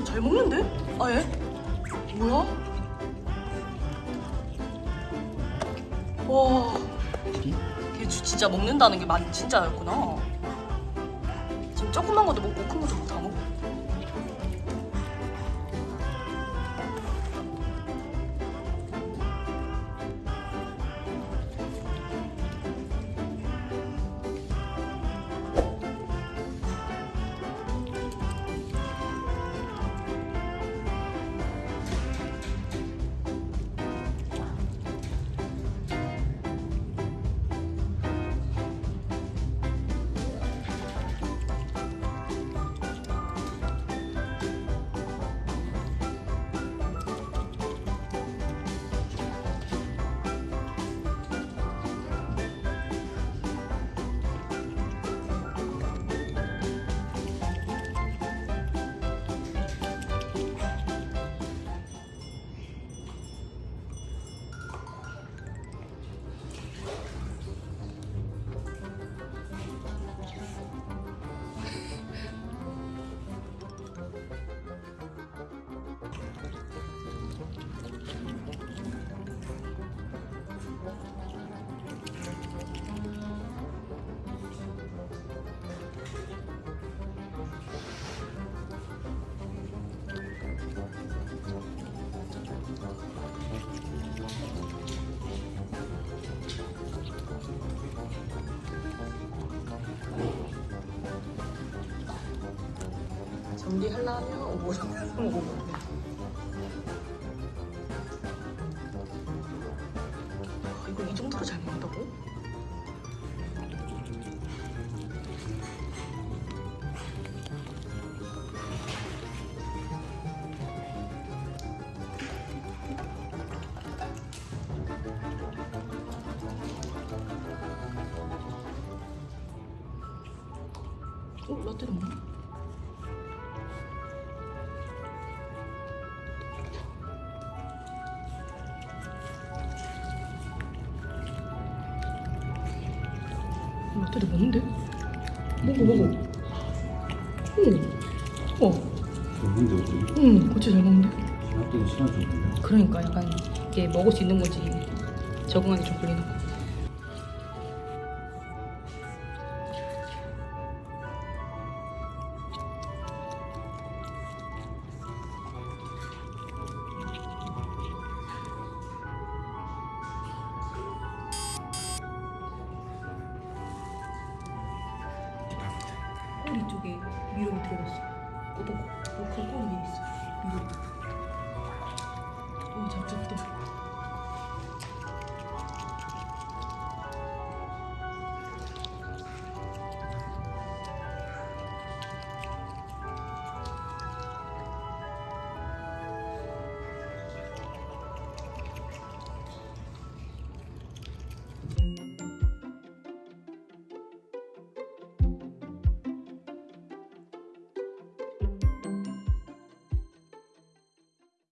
근데 잘 먹는데? 아예? 뭐야? 와, 걔 주- 진짜 먹는다는 게만 진짜였구나. 지금 조그만 것도 먹고 큰 것도 다 먹어. 뭐 정리하려면 먹어보네. 아, 이거 이 정도로 잘 먹는다고? 어? 라떼도 먹나? 라떼도 먹는데? 먹어 먹어 오. 어. 먹는데 어떻게? 응 고추 잘 먹는데? 나도 싫어하지 않나? 그러니까 약간 이게 먹을 수 있는 거지 적응하기 좀 걸리나 봐. 꼬리 쪽에 미름이 들어갔어. 어떤 거? 녹화 꼬리 위에 있어. 미름. 오, 잡잡다.